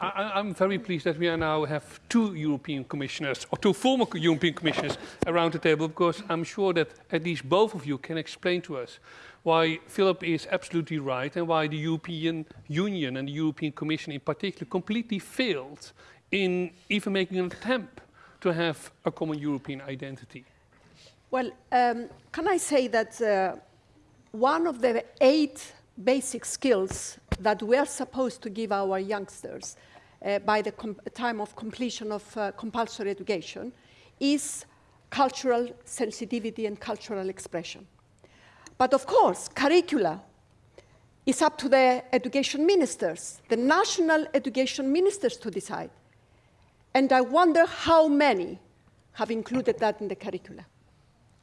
I, I'm very pleased that we now have two European commissioners, or two former European commissioners around the table, because I'm sure that at least both of you can explain to us why Philip is absolutely right and why the European Union and the European Commission in particular completely failed in even making an attempt to have a common European identity. Well, um, can I say that uh, one of the eight basic skills that we are supposed to give our youngsters uh, by the time of completion of uh, compulsory education is cultural sensitivity and cultural expression. But of course, curricula is up to the education ministers, the national education ministers to decide. And I wonder how many have included that in the curricula.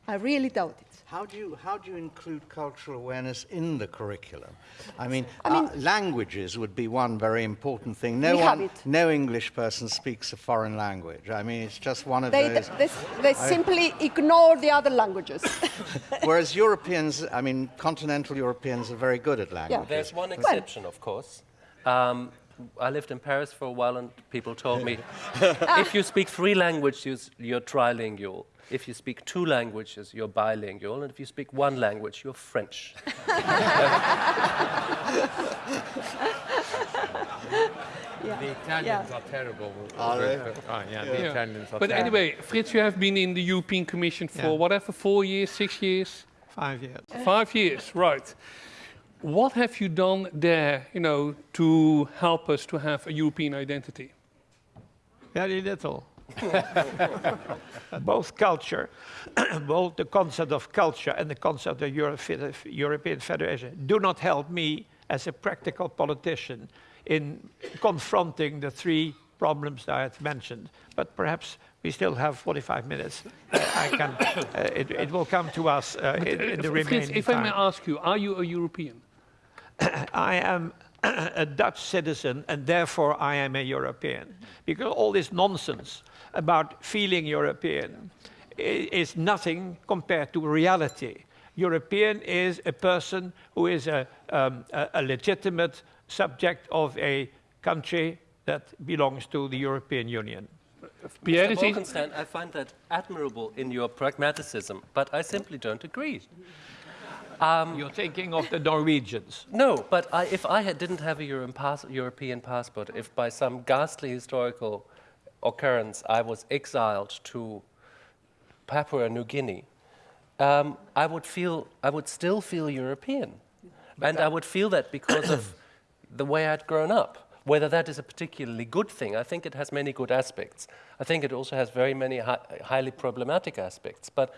I really doubt it. How do you, how do you include cultural awareness in the curriculum? I mean, I mean uh, languages would be one very important thing. No We one, have it. no English person speaks a foreign language. I mean, it's just one of They, those. they, they simply ignore the other languages. Whereas Europeans, I mean, continental Europeans are very good at languages. There's one exception, of course. Um, I lived in Paris for a while, and people told me if you speak three languages, you're trilingual. If you speak two languages, you're bilingual. And if you speak one language, you're French. The Italians are terrible. Are they? Oh, yeah, the Yeah. Italians are But terrible. anyway, Frits, you have been in the European Commission for Yeah. whatever, four years, six years? Five years. Five years, right. What have you done there, you know, to help us to have a European identity? Very little. both culture, both the concept of culture and the concept of Euro European Federation do not help me as a practical politician in confronting the three problems that I have mentioned. But perhaps we still have 45 minutes. Uh, I can, uh, it, it will come to us uh, in, in the Frits, remaining if I may ask you, are you a European? I am a Dutch citizen and therefore I am a European. Because all this nonsense about feeling European is nothing compared to reality. European is a person who is a, um, a, a legitimate subject of a country that belongs to the European Union. Pierre, Mr. is I find that admirable in your pragmatism, but I simply don't agree. You're thinking of the Norwegians. No, but I, if I had, didn't have a Euro pass, European passport, if by some ghastly historical occurrence I was exiled to Papua New Guinea, um, I would feel, I would still feel European, and I would feel that because of the way I'd grown up. Whether that is a particularly good thing, I think it has many good aspects. I think it also has very many hi highly problematic aspects, but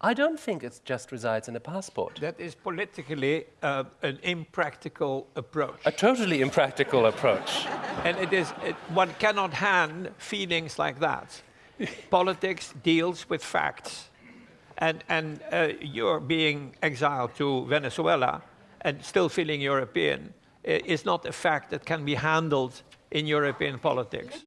I don't think it just resides in a passport. That is politically uh, an impractical approach. A totally impractical approach. And it is, it, one cannot hand feelings like that. Politics deals with facts. And, and uh, you're being exiled to Venezuela and still feeling European i- is not a fact that can be handled in European politics.